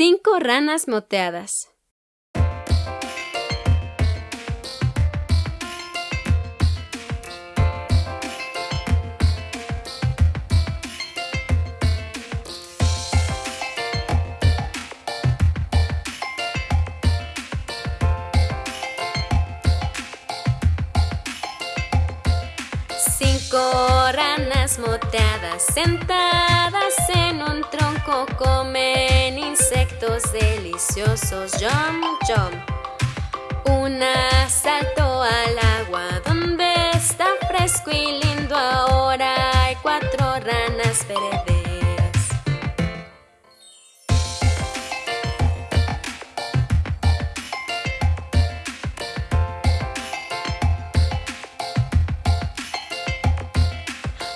Cinco ranas moteadas. Cinco ranas moteadas sentadas en un tronco comen insectos deliciosos. Jump, jump. Una saltó al agua donde está fresco y lindo ahora. Hay cuatro ranas verdes.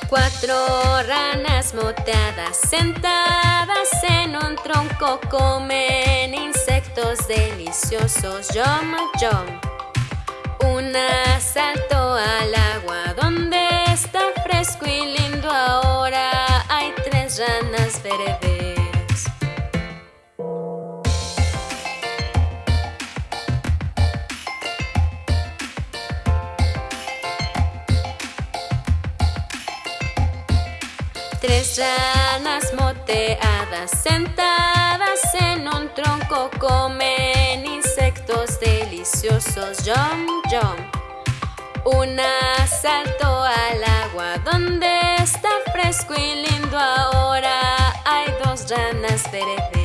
Cuatro ranas moteadas sentadas en un tronco comen insectos deliciosos. Yum, yum. Una saltó al agua donde está fresco y lindo Tres ranas moteadas sentadas en un tronco comen insectos deliciosos. Yum, yum. Una saltó al agua donde está fresco y lindo ahora. Hay dos ranas verdes.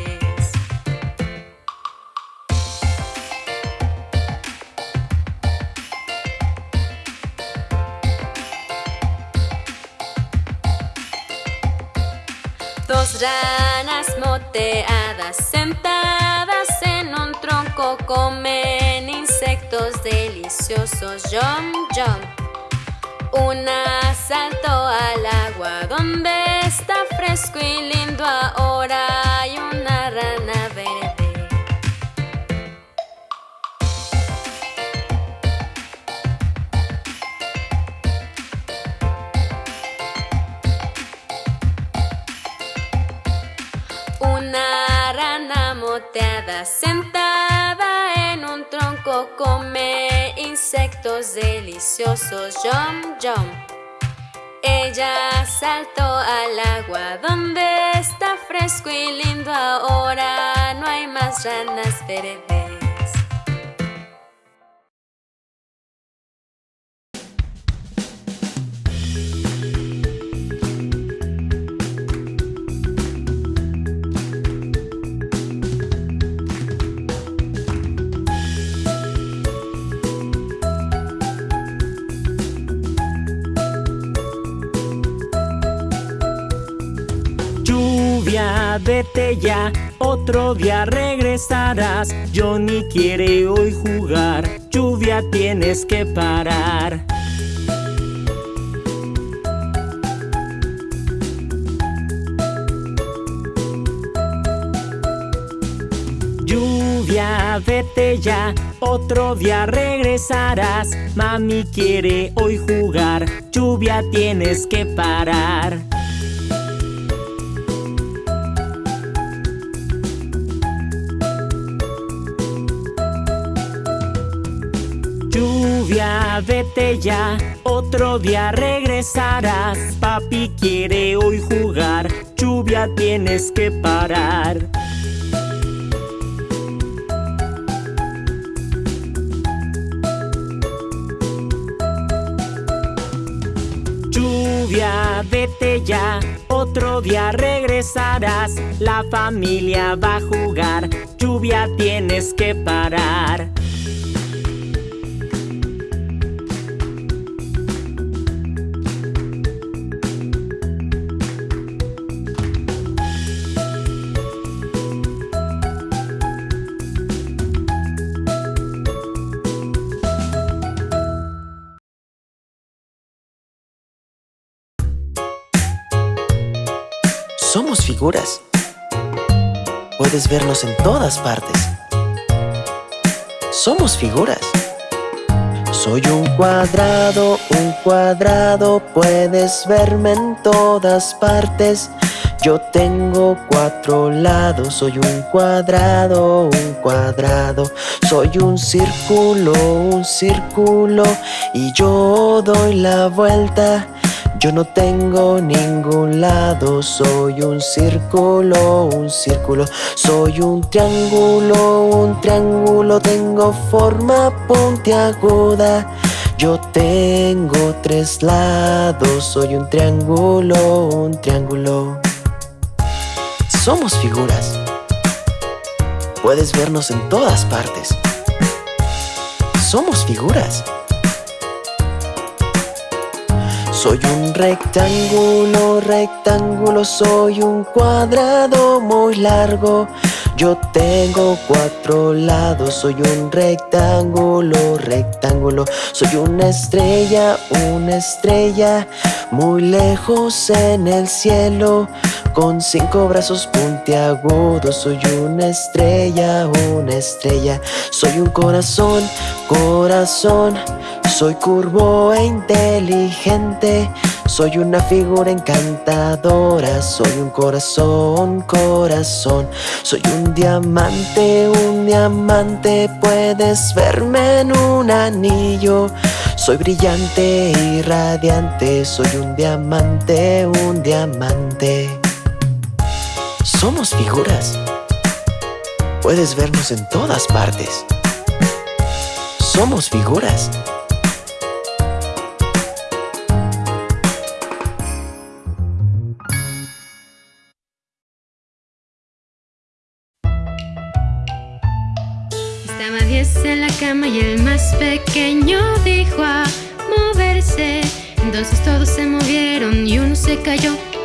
Dos ranas moteadas sentadas en un tronco comen insectos deliciosos. Yum, yum. Una saltó al agua donde está fresco y lindo ahora. Come insectos deliciosos. Yum, yum. Ella saltó al agua donde está fresco y lindo ahora. No hay más ranas verdes. Lluvia, vete ya, otro día regresarás. Johnny quiere hoy jugar, lluvia tienes que parar. Lluvia, vete ya, otro día regresarás. Mami quiere hoy jugar, lluvia tienes que parar. Lluvia, vete ya, otro día regresarás. Papi quiere hoy jugar, lluvia tienes que parar. Lluvia, vete ya, otro día regresarás. La familia va a jugar, lluvia tienes que parar. Puedes vernos en todas partes. Somos figuras. Soy un cuadrado, un cuadrado, puedes verme en todas partes. Yo tengo cuatro lados, soy un cuadrado, un cuadrado. Soy un círculo, un círculo. Y yo doy la vuelta. Yo no tengo ningún lado, soy un círculo, un círculo. Soy un triángulo, un triángulo. Tengo forma puntiaguda. Yo tengo tres lados, soy un triángulo, un triángulo. Somos figuras. Puedes vernos en todas partes. Somos figuras. Soy un rectángulo, rectángulo, soy un cuadrado muy largo. Yo tengo cuatro lados, soy un rectángulo, rectángulo. Soy una estrella, una estrella, muy lejos en el cielo. Con cinco brazos puntiagudos, soy una estrella, una estrella. Soy un corazón, corazón. Soy curvo e inteligente. Soy una figura encantadora, soy un corazón, corazón. Soy un diamante, un diamante, puedes verme en un anillo. Soy brillante y radiante, soy un diamante, un diamante. Somos figuras. Puedes vernos en todas partes. Somos figuras. en la cama y el más pequeño dijo a moverse. Entonces todos se movieron y uno se cayó.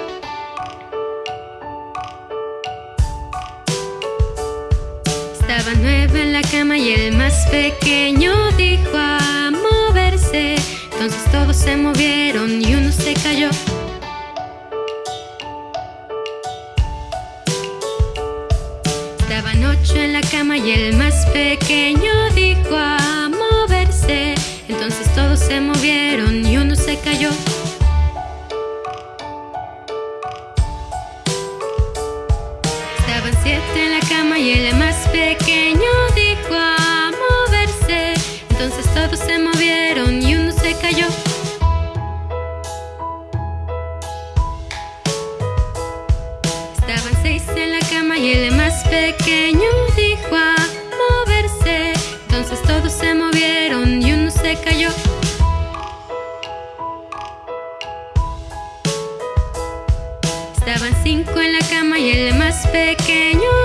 Estaba nueve en la cama y el más pequeño dijo a moverse. Entonces todos se movieron y uno se cayó. Estaban ocho en la cama y el más pequeño dijo a moverse. Entonces todos se movieron y uno se cayó. Todos se movieron y uno se cayó. Estaban seis en la cama y el más pequeño dijo a moverse. Entonces todos se movieron y uno se cayó. Estaban cinco en la cama y el más pequeño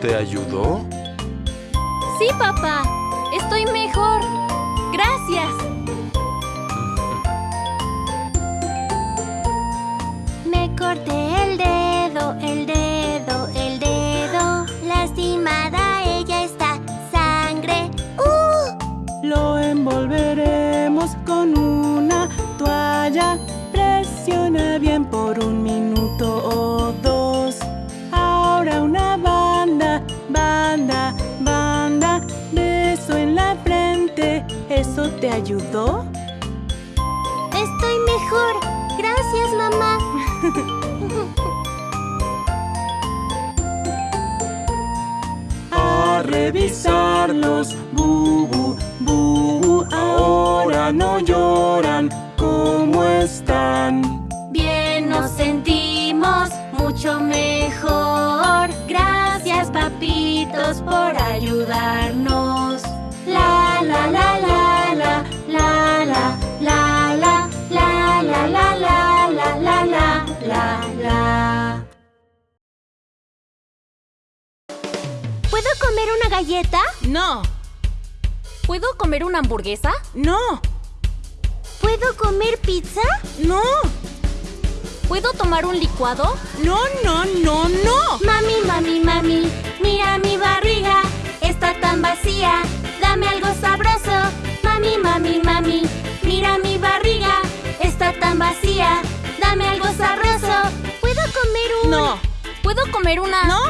te ayudó? Sí, papá, revisarlos. Bubu, bubu. Ahora no lloran. ¿Cómo están? Bien nos sentimos mucho mejor. Gracias, papitos, por ayudarnos. Galleta? No, ¿Puedo comer una hamburguesa? no, ¿Puedo comer pizza? no, ¿Puedo tomar un licuado? no, no, no, no. Mami, mami, mami, mira mi barriga, está tan vacía, dame algo sabroso. Mami, mami, mami, mira mi barriga, está tan vacía, dame algo sabroso. ¿Puedo comer un...? No, ¿Puedo comer una...? no,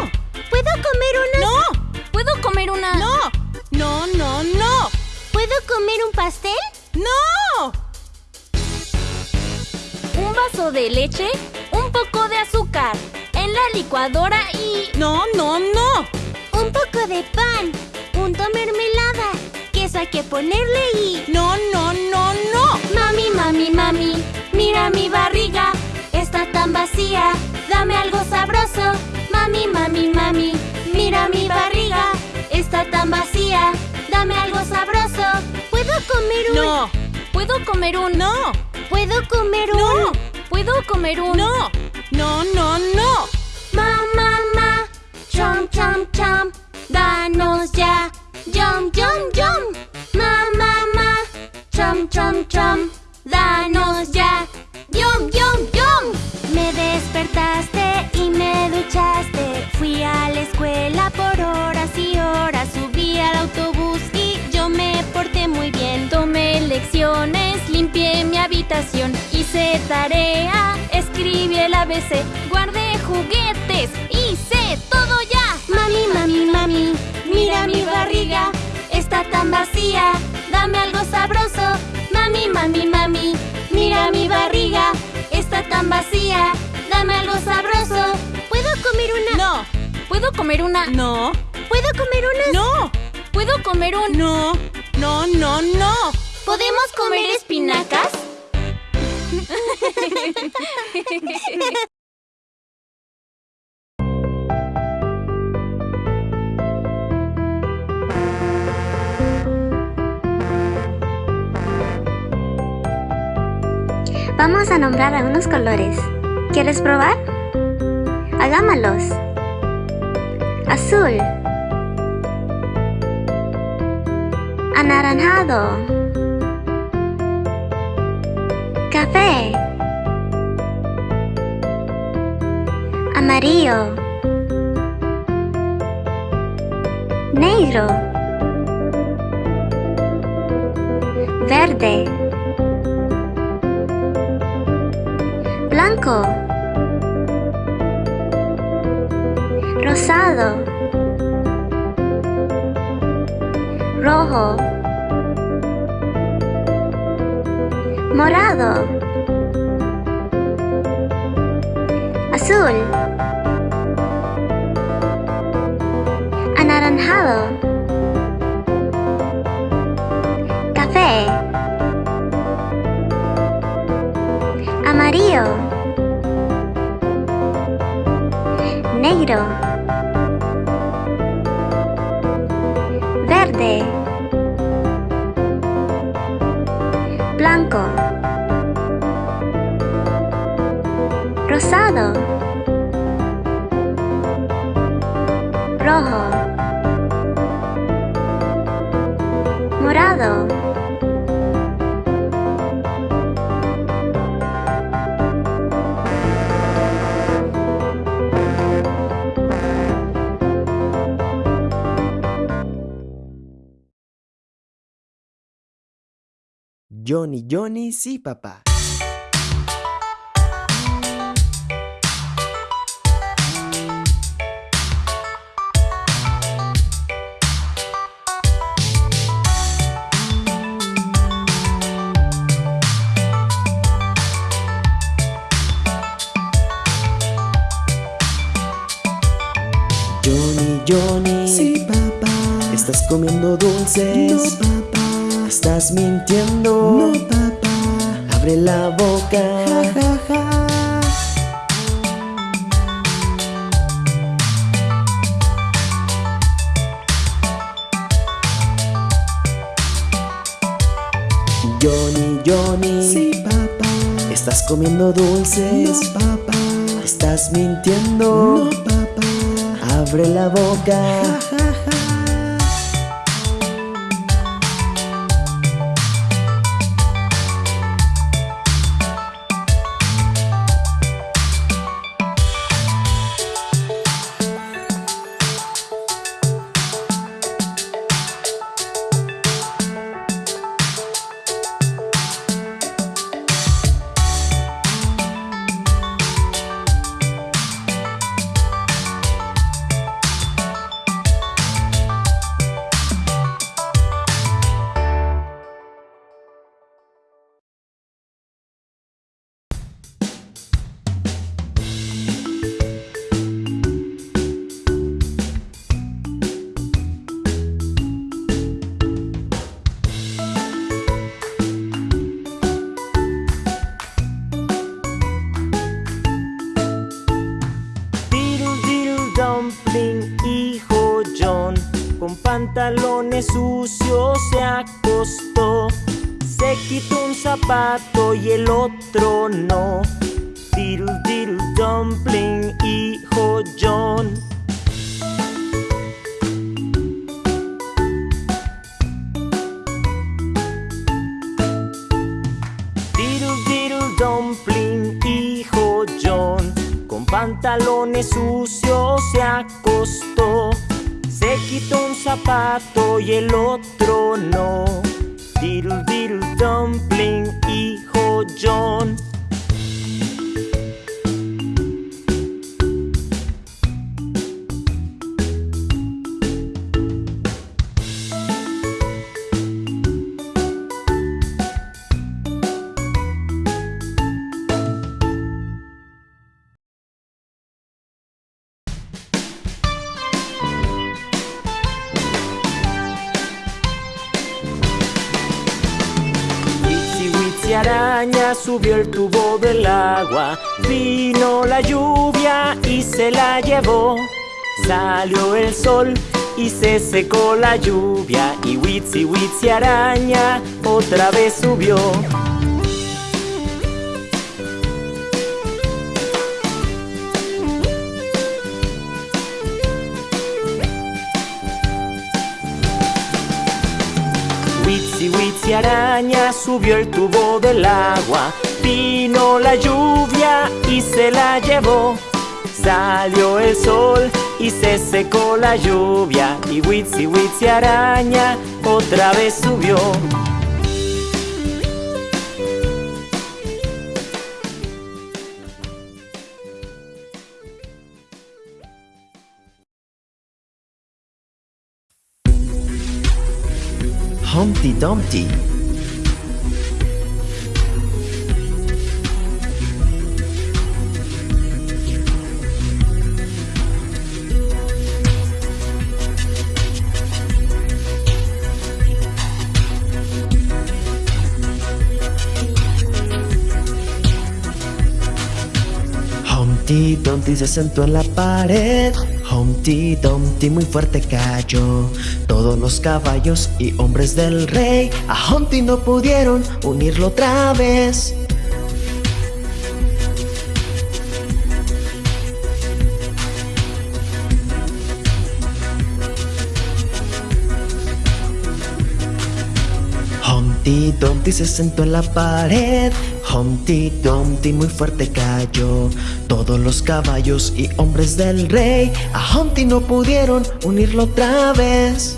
¿Puedo comer una...? no, ¿Puedo comer una...? no, no, no, no, ¿Puedo comer un pastel? no. Un vaso de leche, un poco de azúcar, en la licuadora y... No, no, no. Un poco de pan, punto mermelada, queso hay que ponerle y... No, no, no, no. Mami, mami, mami, mira mi barriga, está tan vacía, dame algo sabroso. Mami, mami, mami, mira mi barriga, está tan vacía, dame algo sabroso. ¿Puedo comer un...? No, ¿Puedo comer un...? no, ¿Puedo comer un...? No. ¿Puedo comer un...? no, no, no, no. Ma, ma, ma, chom, chom, chom, danos ya, yum, yum, yum. Ma, ma, ma, chom, chom, chom, danos ya, yum, yum, yum. Me despertaste y me duchaste, a la escuela por horas y horas, subí al autobús y yo me porté muy bien. Tomé lecciones, limpié mi habitación, hice tarea, escribí el ABC, guardé juguetes, hice todo ya. Mami, mami, mami, mira mi barriga, está tan vacía, dame algo sabroso. Mami, mami, mami, mira mi barriga, está tan vacía, dame algo sabroso. ¿Puedo comer una? no, ¿Puedo comer una? no, ¿Puedo comer un? no, no, no, no. ¿Podemos comer espinacas? Vamos a nombrar algunos colores. ¿Quieres probar? Hagámoslos. Azul. Anaranjado. Café. Amarillo. Negro. Verde. Blanco. Rosado, rojo, morado, azul, anaranjado, café, amarillo, negro, blanco, rosado, rojo, Johnny, Johnny, sí, papá. Johnny, Johnny. Sí, papá. ¿Estás comiendo dulces? No, papá. ¿Estás mintiendo? La boca. Ja, ja, ja. Johnny, Johnny. Sí, papá. ¿Estás comiendo dulces? No, papá. ¿Estás mintiendo? No, papá. Abre la boca. El otro no. Araña subió el tubo del agua, vino la lluvia y se la llevó. Salió el sol y se secó la lluvia y Witsi Witsi araña otra vez subió. Araña subió el tubo del agua, vino la lluvia y se la llevó. Salió el sol y se secó la lluvia y Witsi Witsi araña otra vez subió. Dumpty. Humpty Dumpty se sentó en la pared. Humpty Dumpty muy fuerte cayó. Todos los caballos y hombres del rey a Humpty no pudieron unirlo otra vez. Humpty Dumpty se sentó en la pared. Humpty Dumpty muy fuerte cayó. Todos los caballos y hombres del rey a Humpty no pudieron unirlo otra vez.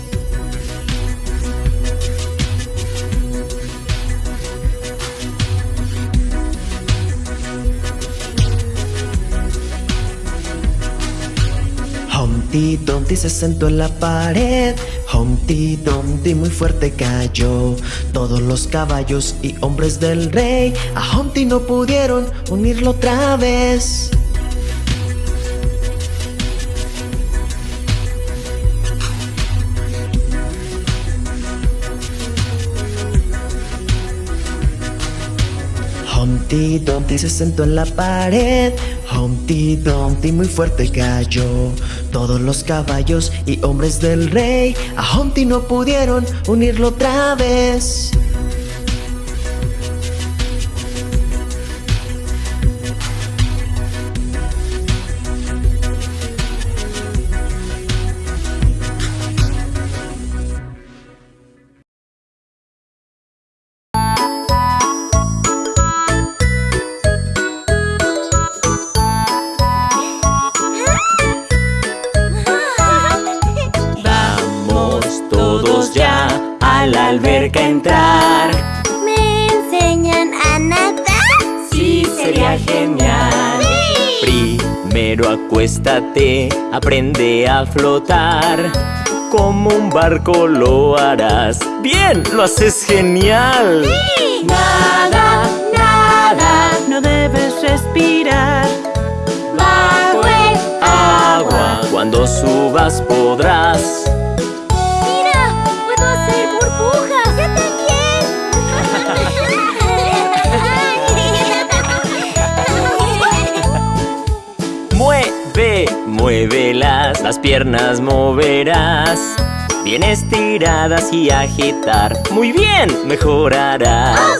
Humpty Dumpty se sentó en la pared. Humpty Dumpty muy fuerte cayó. Todos los caballos y hombres del rey a Humpty no pudieron unirlo otra vez. Humpty Dumpty se sentó en la pared. Humpty Dumpty muy fuerte cayó. Todos los caballos y hombres del rey a Humpty no pudieron unirlo otra vez. Aprende a flotar. Como un barco lo harás. Bien, lo haces genial. Nada, nada, No debes respirar. bajo el Agua, cuando subas podrás. Muévelas, las piernas moverás. Bien estiradas y agitar. Muy bien, mejorarás.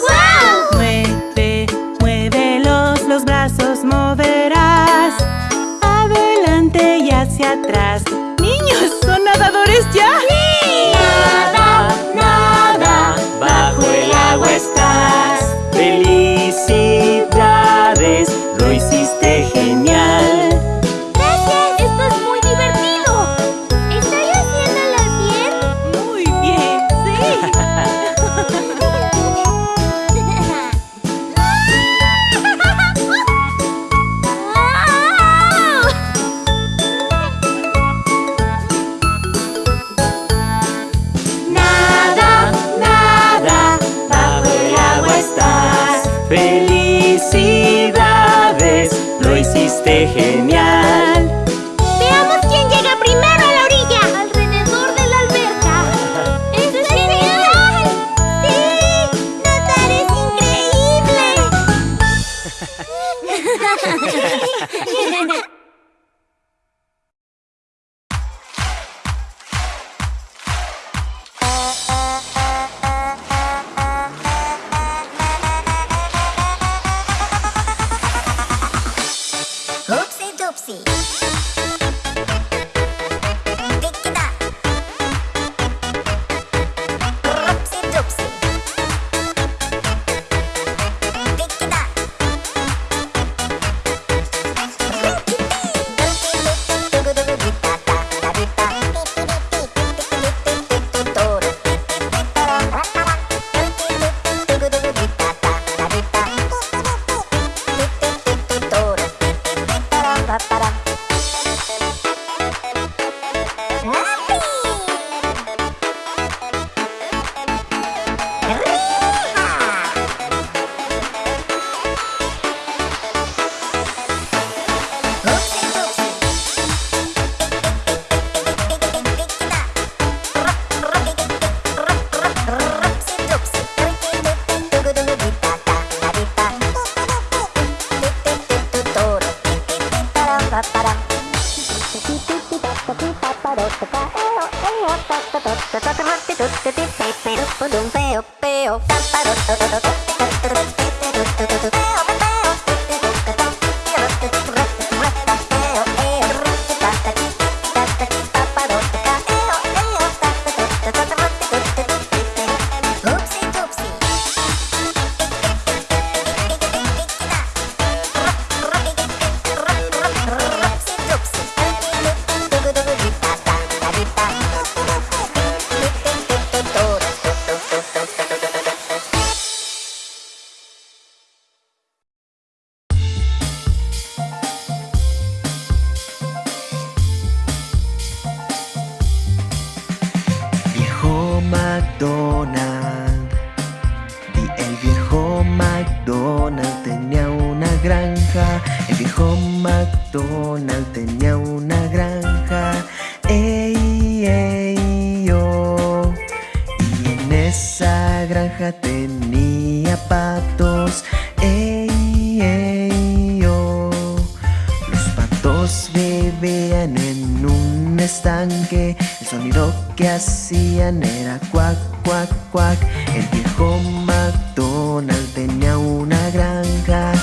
El sonido que hacían era cuac, cuac, cuac. El viejo McDonald tenía una granja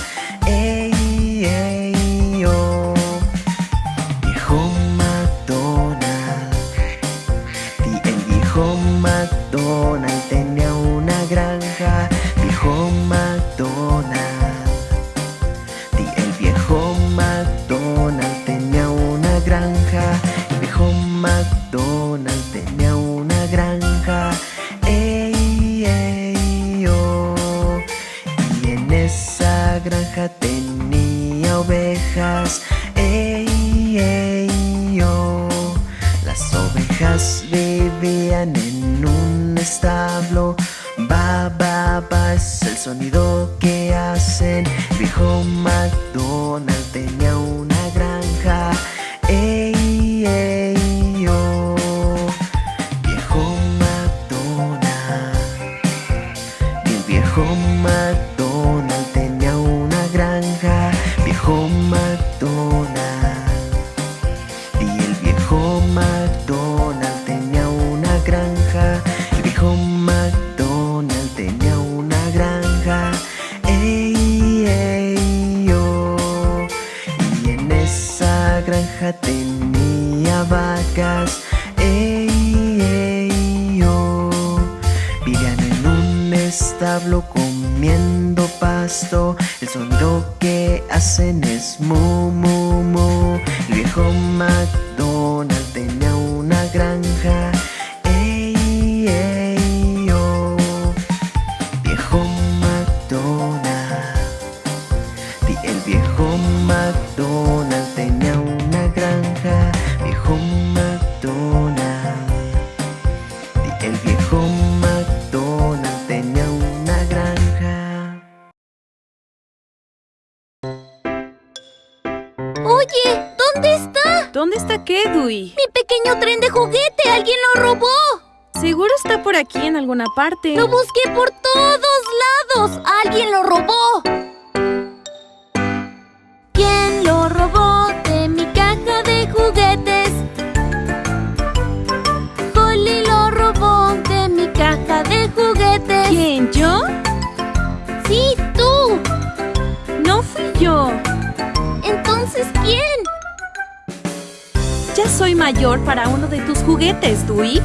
Seguro está por aquí en alguna parte. ¡Lo busqué por todos lados! ¡Alguien lo robó! ¿Quién lo robó de mi caja de juguetes? Polly lo robó de mi caja de juguetes. ¿Quién, yo? Sí, tú. No fui yo. Entonces, ¿quién? Ya soy mayor para uno de tus juguetes, Dewey.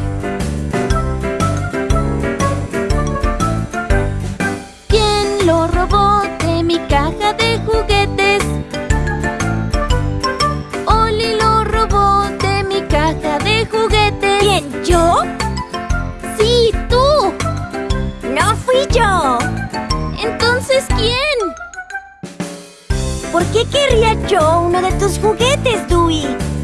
caja de juguetes Oli lo robó de mi caja de juguetes ¿Quién, yo? Sí, tú No fui yo ¿Entonces quién? ¿Por qué querría yo uno de tus juguetes, Dewey?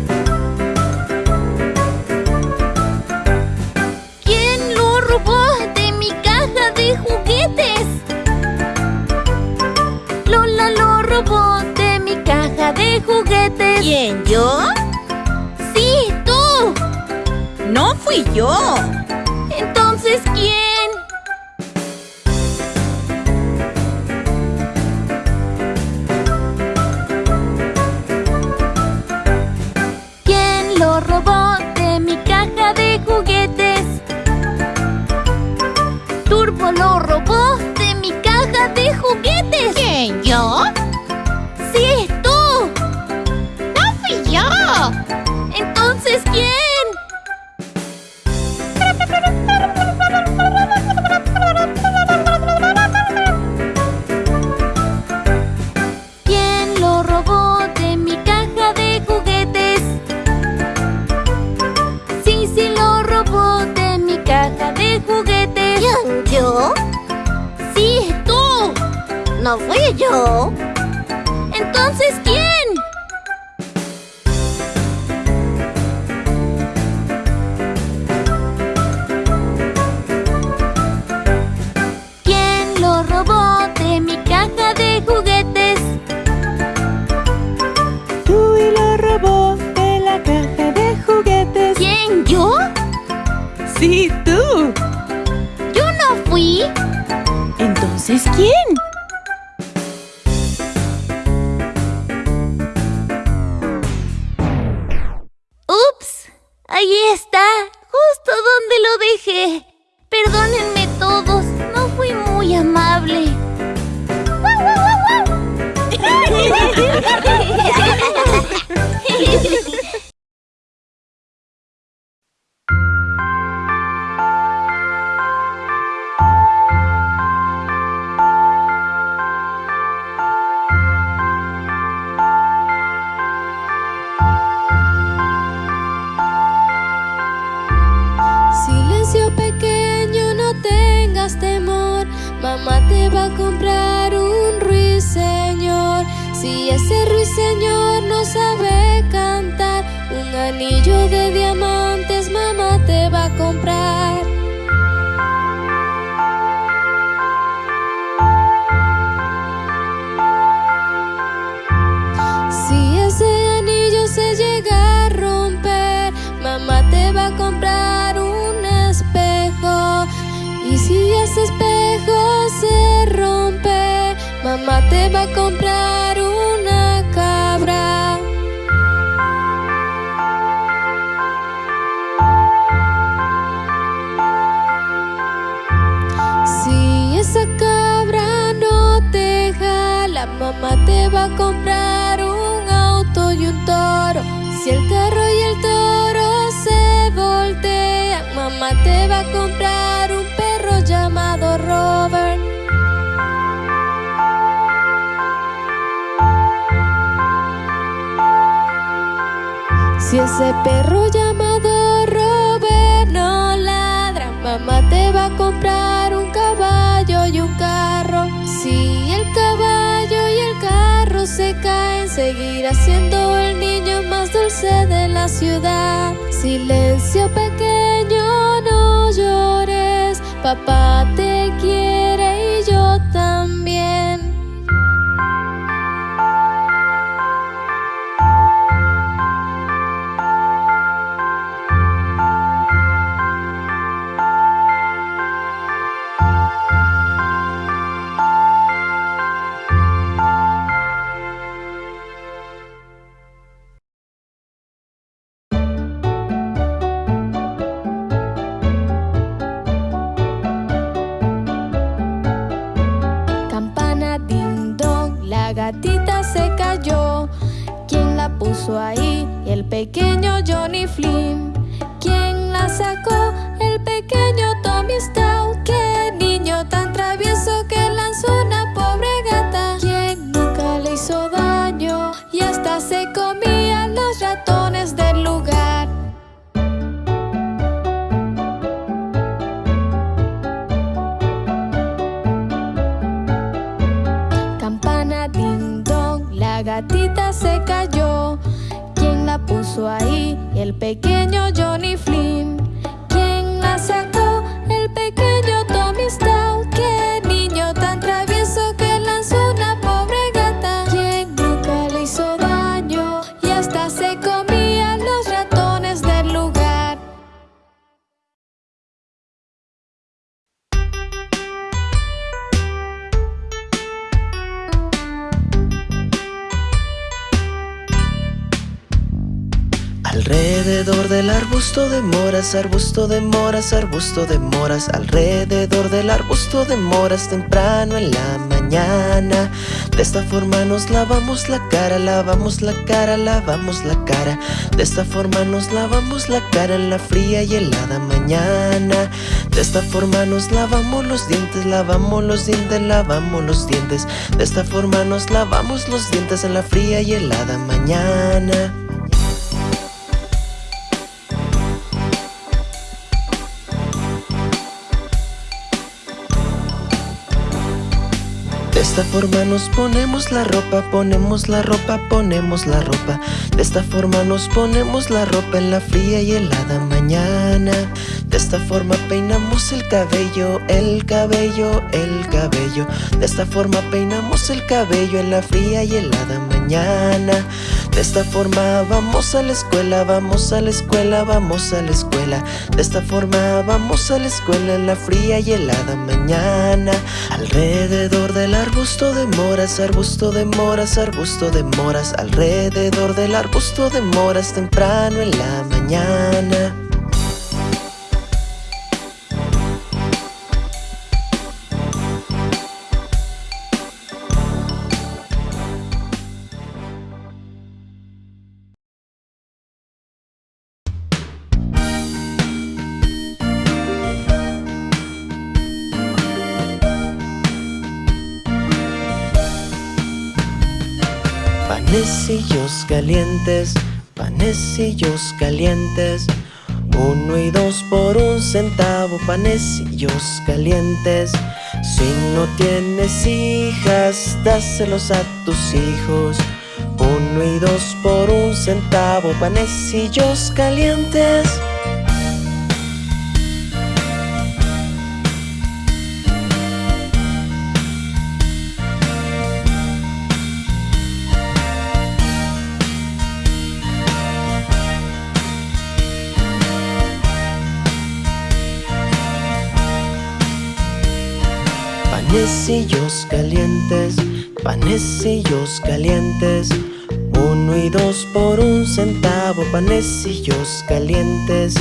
¿Quién, yo? ¡Sí, tú! ¡No fui yo! Entonces, ¿quién? Mamá te va a comprar un ruiseñor. Si ese ruiseñor no sabe cantar, un anillo de diamantes mamá te va a comprar. Mamá te va a comprar una cabra. Si esa cabra no te jala, mamá te va a comprar un auto y un toro. Si el ese perro llamado Robert no ladra, mamá te va a comprar un caballo y un carro. Si el caballo y el carro se caen, seguirá siendo el niño más dulce de la ciudad. Silencio pequeño, no llores, papá te quiere ahí? El pequeño Johnny Flynn. ¿Quién la sacó? Ahí? El pequeño del arbusto de moras, arbusto de moras, arbusto de moras Alrededor del arbusto de moras temprano en la mañana. De esta forma nos lavamos la cara, lavamos la cara, lavamos la cara. De esta forma nos lavamos la cara en la fría y helada mañana. De esta forma nos lavamos los dientes, lavamos los dientes, lavamos los dientes. De esta forma nos lavamos los dientes en la fría y helada mañana esta forma nos ponemos la ropa, ponemos la ropa, ponemos la ropa. De esta forma nos ponemos la ropa en la fría y helada mañana. De esta forma peinamos el cabello, el cabello, el cabello. De esta forma peinamos el cabello en la fría y helada mañana. De esta forma vamos a la escuela, vamos a la escuela, vamos a la escuela. De esta forma vamos a la escuela en la fría y helada mañana. Alrededor del arbusto de moras, arbusto de moras, arbusto de moras. Alrededor del arbusto de moras temprano en la mañana. Panecillos calientes. Uno y dos por un centavo, panecillos calientes. Si no tienes hijas, dáselos a tus hijos. Uno y dos por un centavo, panecillos calientes. Panecillos calientes, panecillos calientes. Uno y dos por un centavo, panecillos calientes.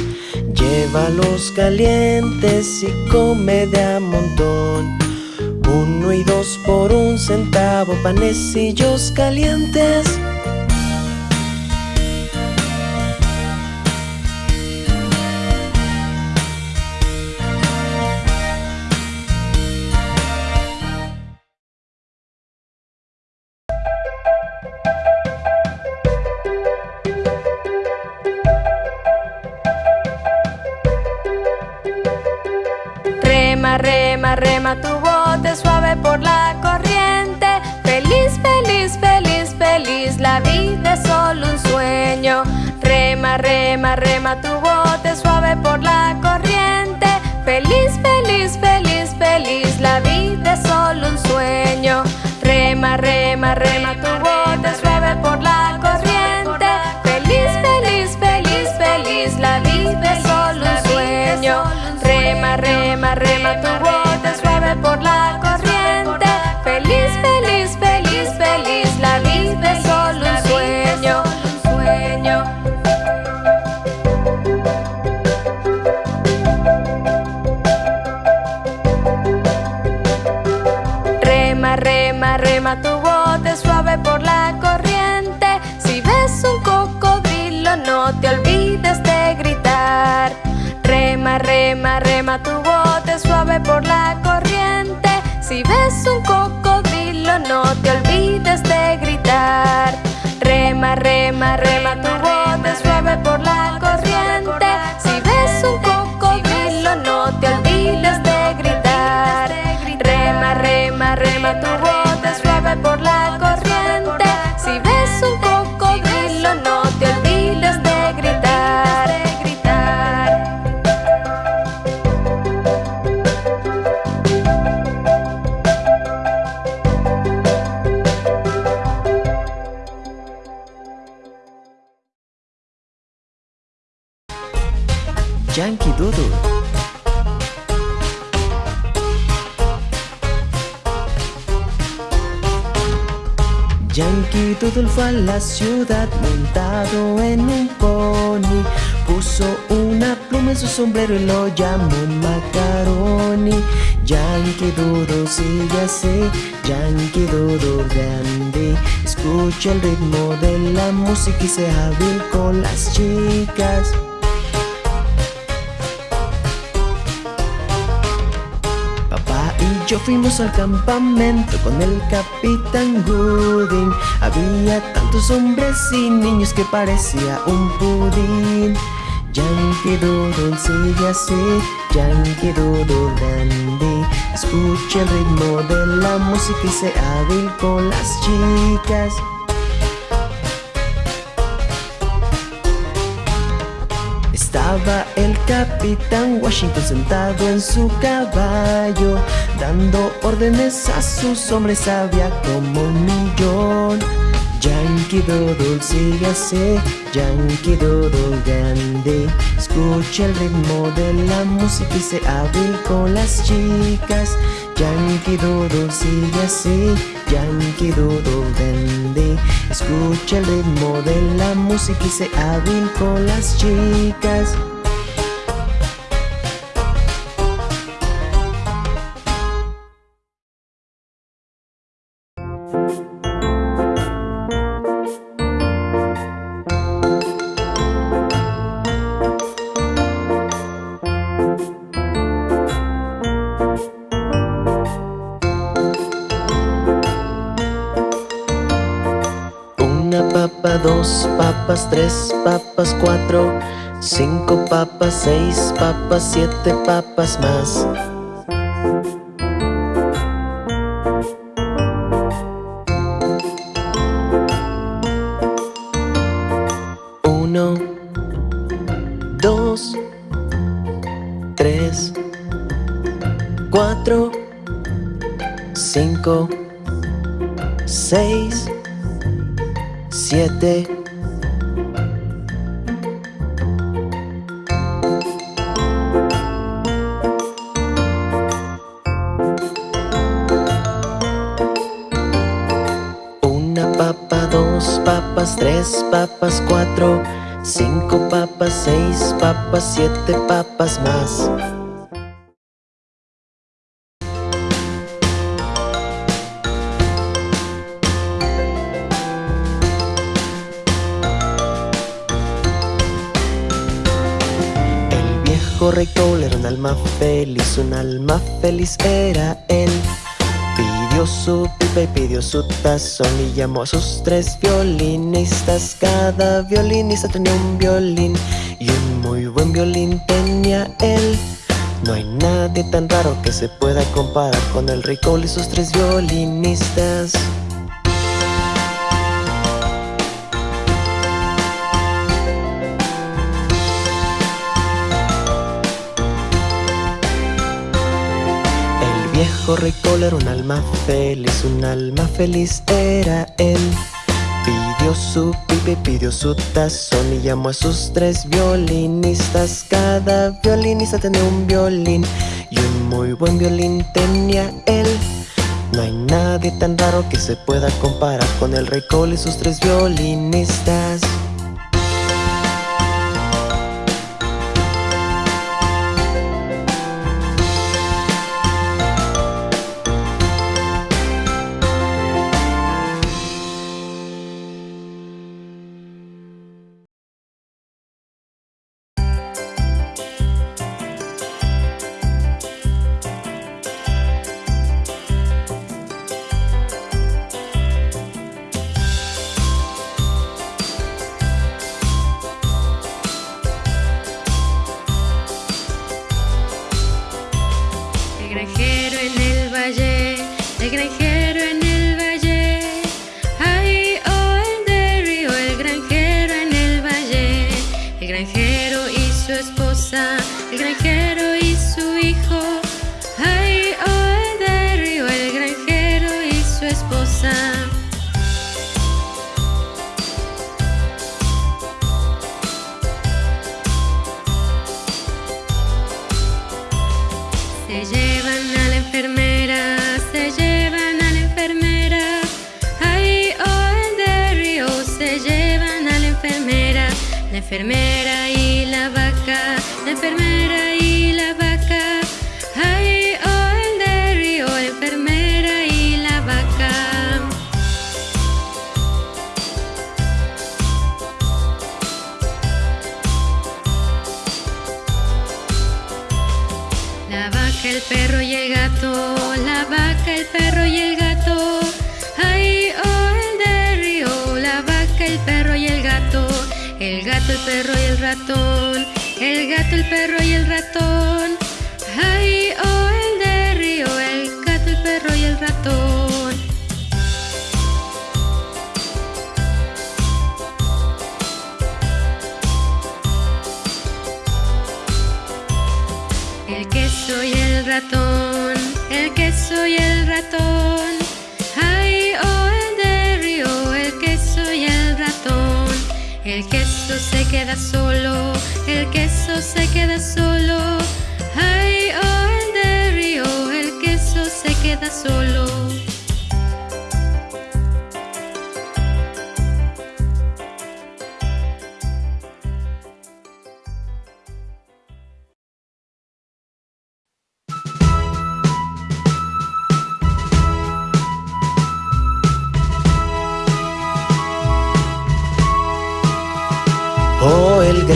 Llévalos calientes y come de a montón. Uno y dos por un centavo, panecillos calientes. Tu bote suave por la corriente. Feliz, feliz, feliz, feliz, la vida es solo un sueño. Rema, rema, rema tu bote rema, Fue a la ciudad montado en un pony. Puso una pluma en su sombrero y lo llamó Macaroni. Yankee Doodle sigue así, Yankee Doodle grande. Escucha el ritmo de la música y sea hábil con las chicas yo fuimos al campamento con el capitán Gooding. Había tantos hombres y niños que parecía un pudín. Yankee Doodle sigue así, Yankee Doodle dandy Escucha el ritmo de la música y sea hábil con las chicas El capitán Washington sentado en su caballo Dando órdenes a sus hombres, había como un millón Yankee Doodle sigue así, Yankee Doodle grande. Escucha el ritmo de la música y se hábil con las chicas. Yankee Doodle sigue así, Yankee Doodle grande. Escucha el ritmo de la música y se hábil con las chicas. Dos papas, tres papas, cuatro, cinco papas, seis papas, siete papas más. Uno, dos, tres, cuatro, cinco, seis, siete. Una papa, dos papas, tres papas, cuatro, cinco papas, seis papas, siete papas más. Feliz, un alma feliz era él. Pidió su pipa y pidió su tazón y llamó a sus tres violinistas. Cada violinista tenía un violín y un muy buen violín tenía él. No hay nadie tan raro que se pueda comparar con el rey Cole y sus tres violinistas. Viejo rey Cole era un alma feliz, un alma feliz era él. Pidió su pipa y pidió su tazón y llamó a sus tres violinistas. Cada violinista tenía un violín y un muy buen violín tenía él. No hay nadie tan raro que se pueda comparar con el rey Cole y sus tres violinistas. Perro y el ratón, el gato, el perro y el ratón. Queda solo, el queso se queda solo. Ay, oh, el de río, el queso se queda solo.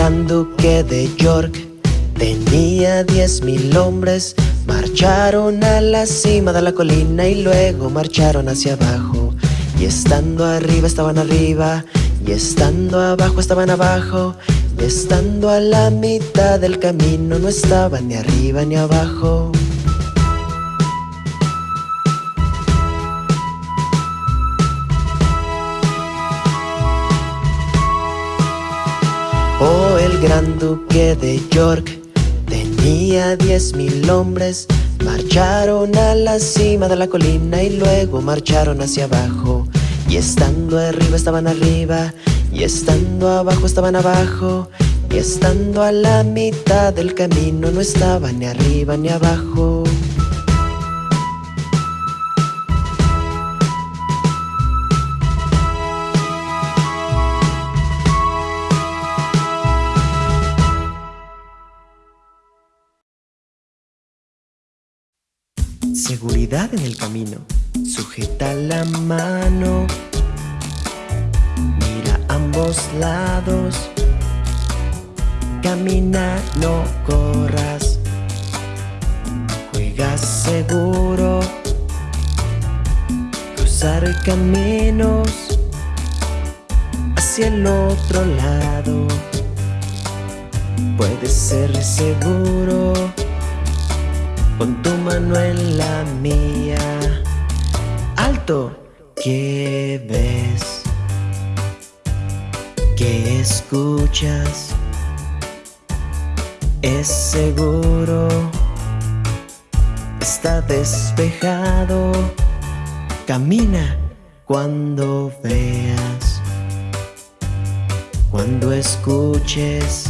Gran duque de York tenía diez mil hombres. Marcharon a la cima de la colina y luego marcharon hacia abajo. Y estando arriba estaban arriba, y estando abajo estaban abajo, y estando a la mitad del camino no estaban ni arriba ni abajo. El gran duque de York tenía diez mil hombres. Marcharon a la cima de la colina y luego marcharon hacia abajo. Y estando arriba estaban arriba, y estando abajo estaban abajo, y estando a la mitad del camino no estaban ni arriba ni abajo. En el camino. Sujeta la mano. Mira ambos lados. Camina, no corras. Juega seguro. Cruzar caminos hacia el otro lado. Puede ser seguro con tu mano en la mía. Alto, ¿qué ves? ¿Qué escuchas? Es seguro, está despejado. Camina cuando veas, cuando escuches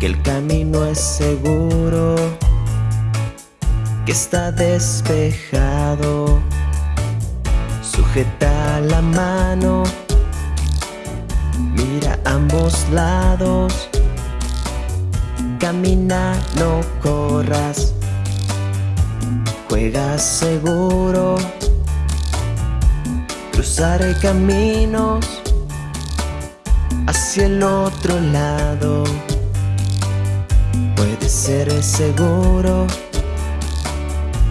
que el camino es seguro que está despejado. Sujeta la mano, mira ambos lados. Camina, no corras. Juega seguro. Cruzar caminos hacia el otro lado. Puede ser seguro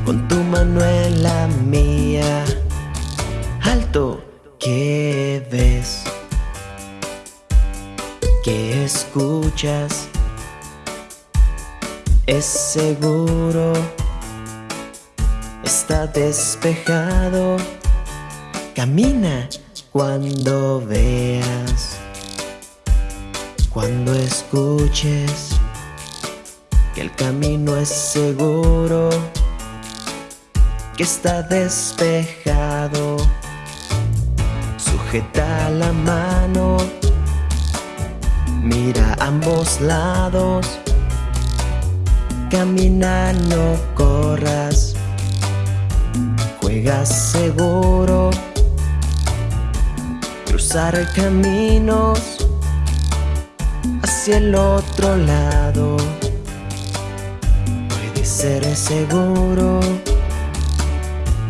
con tu mano en la mía. Alto, ¿qué ves? ¿Qué escuchas? Es seguro, está despejado. Camina cuando veas, cuando escuches que el camino es seguro que está despejado. Sujeta la mano, mira ambos lados. Camina, no corras. Juega seguro. Cruzar caminos hacia el otro lado. Puede ser seguro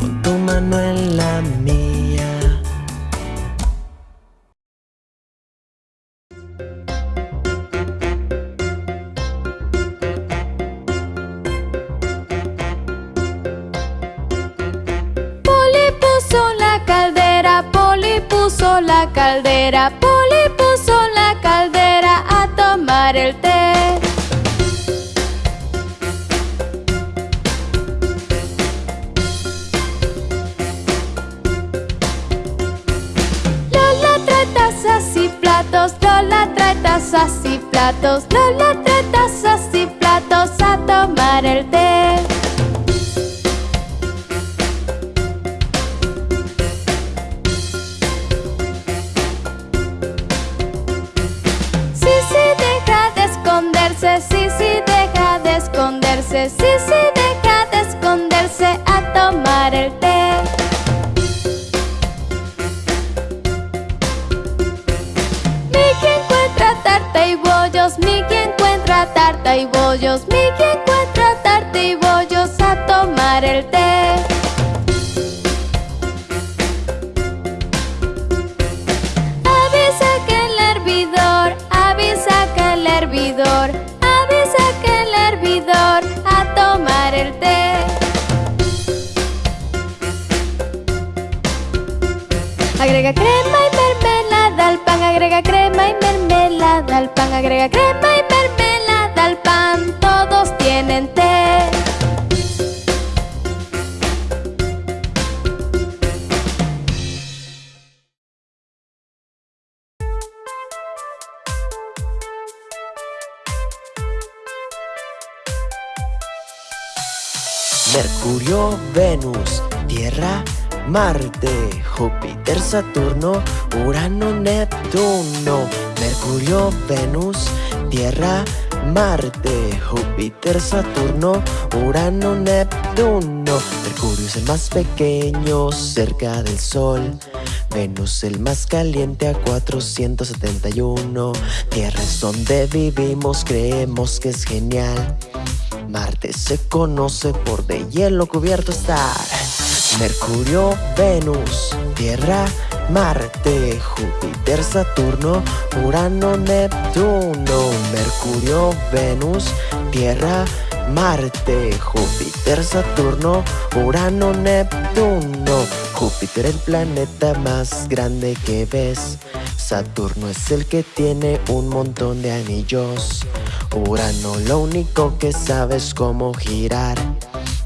con tu mano en la mía. Poli puso la caldera, Poli puso la caldera, tazas y platos, Lola trae tazas y platos a tomar el té. Sisi deja de esconderse, Sisi deja de esconderse, Sisi y bollos, encuentra tarta y bollos a tomar el té. Avisa que el hervidor, avisa que el hervidor, avisa que el hervidor a tomar el té. Agrega crema y mermelada al pan, agrega crema y mermelada al pan, agrega crema y mermelada Marte, Júpiter, Saturno, Urano, Neptuno. Mercurio, Venus, Tierra, Marte, Júpiter, Saturno, Urano, Neptuno. Mercurio es el más pequeño cerca del Sol. Venus el más caliente a 471. Tierra es donde vivimos, creemos que es genial. Marte se conoce por de hielo cubierto estar. Mercurio, Venus, Tierra, Marte, Júpiter, Saturno, Urano, Neptuno. Mercurio, Venus, Tierra, Marte, Júpiter, Saturno, Urano, Neptuno. Júpiter el planeta más grande que ves. Saturno es el que tiene un montón de anillos. Urano lo único que sabe es cómo girar.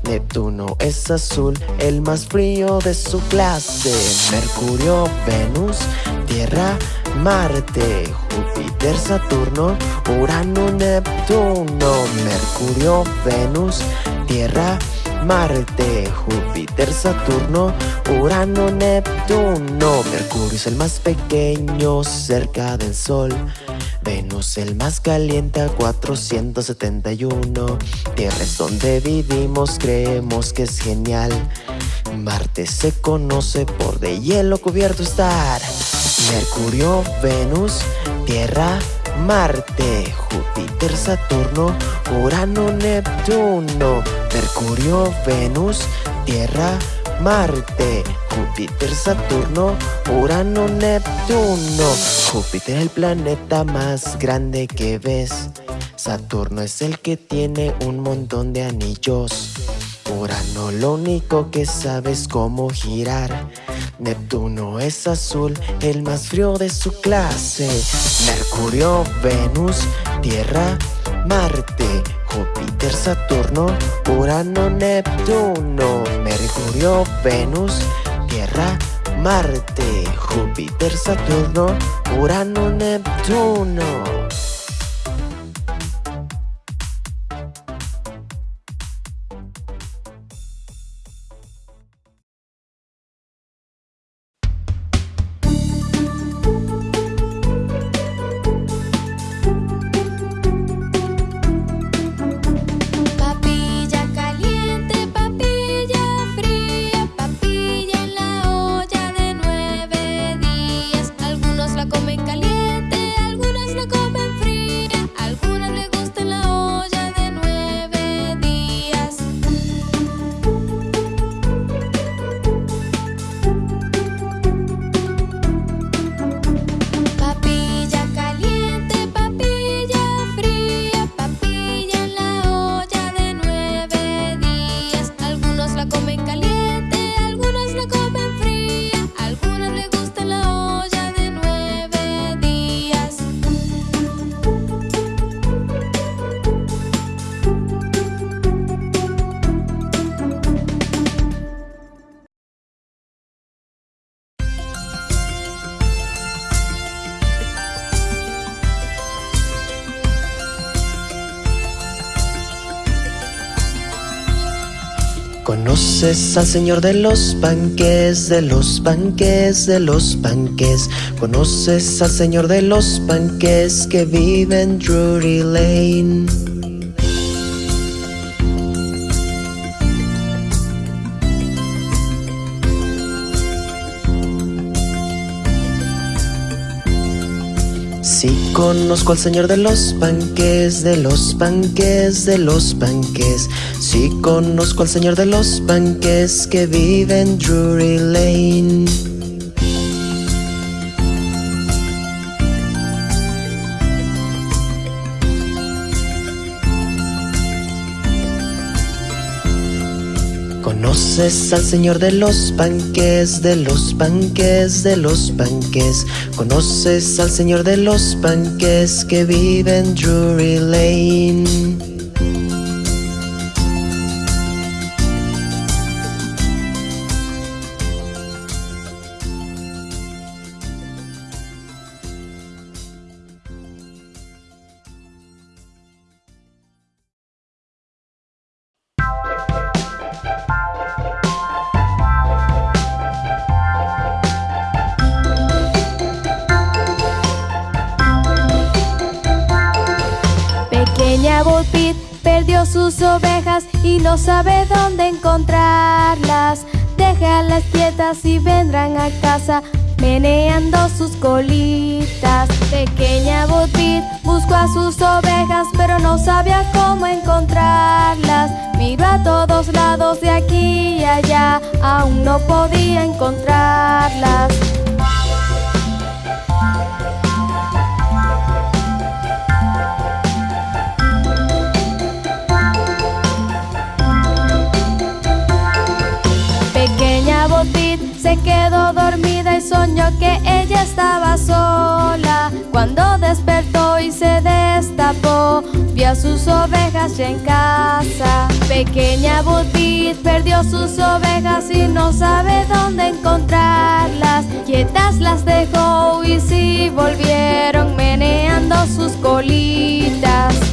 Neptuno es azul, el más frío de su clase. Mercurio, Venus, Tierra, Marte, Júpiter, Saturno, Urano, Neptuno. Mercurio, Venus, Tierra, Marte, Júpiter, Saturno, Urano, Neptuno. Mercurio es el más pequeño cerca del Sol. Venus el más caliente a 471. Tierra es donde vivimos, creemos que es genial. Marte se conoce por de hielo cubierto estar. Mercurio, Venus, Tierra, Marte, Júpiter, Saturno, Urano, Neptuno. Mercurio, Venus, Tierra, Marte, Júpiter, Saturno, Urano, Neptuno. Júpiter es el planeta más grande que ves. Saturno es el que tiene un montón de anillos. Urano lo único que sabe es cómo girar. Neptuno es azul, el más frío de su clase. Mercurio, Venus, Tierra, Marte, Júpiter, Saturno, Urano, Neptuno. Mercurio, Venus, Tierra, Marte, Júpiter, Saturno, Urano, Neptuno. Conoces al señor de los panques, de los panques, de los panques. Conoces al señor de los panques que vive en Drury Lane. Conozco al señor de los panques, de los panques, de los panques. Sí conozco al señor de los panques que vive en Drury Lane. Conoces al señor de los panques, de los panques, de los panques. Conoces al señor de los panques que vive en Drury Lane. Sabe dónde encontrarlas. Déjalas quietas y vendrán a casa meneando sus colitas. Pequeña Bo Peep buscó a sus ovejas pero no sabía cómo encontrarlas. Miró a todos lados de aquí y allá, aún no podía encontrarlas. Se quedó dormida y soñó que ella estaba sola. Cuando despertó y se destapó, vio a sus ovejas ya en casa. Pequeña Botit perdió sus ovejas y no sabe dónde encontrarlas. Quietas las dejó y sí volvieron meneando sus colitas.